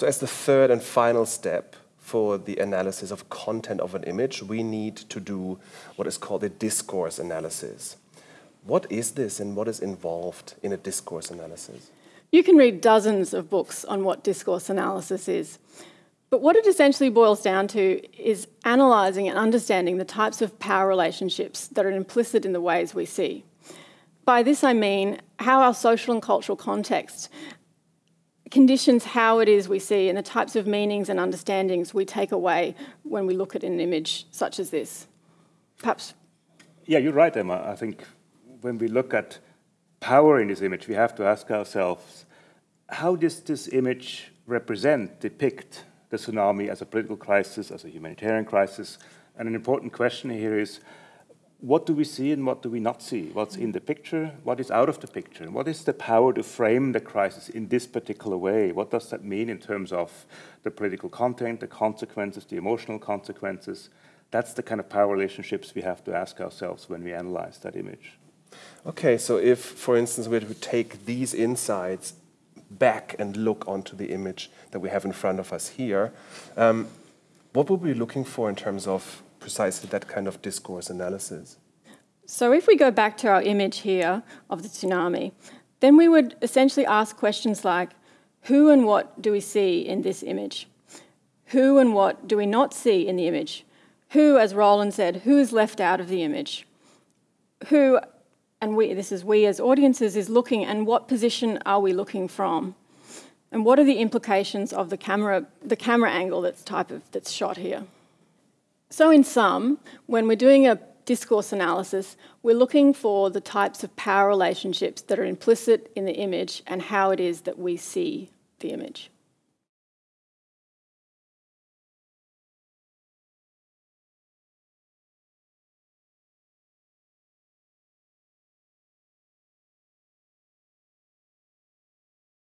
So as the third and final step for the analysis of content of an image, we need to do what is called a discourse analysis. What is this and what is involved in a discourse analysis? You can read dozens of books on what discourse analysis is. But what it essentially boils down to is analysing and understanding the types of power relationships that are implicit in the ways we see. By this I mean how our social and cultural context conditions how it is we see and the types of meanings and understandings we take away when we look at an image such as this. Perhaps. Yeah, you're right, Emma. I think when we look at power in this image, we have to ask ourselves how does this image represent, depict the tsunami as a political crisis, as a humanitarian crisis? And an important question here is what do we see and what do we not see? What's in the picture? What is out of the picture? What is the power to frame the crisis in this particular way? What does that mean in terms of the political content, the consequences, the emotional consequences? That's the kind of power relationships we have to ask ourselves when we analyze that image. Okay, so if, for instance, we were to take these insights back and look onto the image that we have in front of us here, um, what would we be looking for in terms of precisely that kind of discourse analysis. So if we go back to our image here of the tsunami, then we would essentially ask questions like, who and what do we see in this image? Who and what do we not see in the image? Who, as Roland said, who is left out of the image? Who, and we, this is we as audiences, is looking and what position are we looking from? And what are the implications of the camera, the camera angle that's type of that's shot here? So in sum, when we're doing a discourse analysis, we're looking for the types of power relationships that are implicit in the image and how it is that we see the image.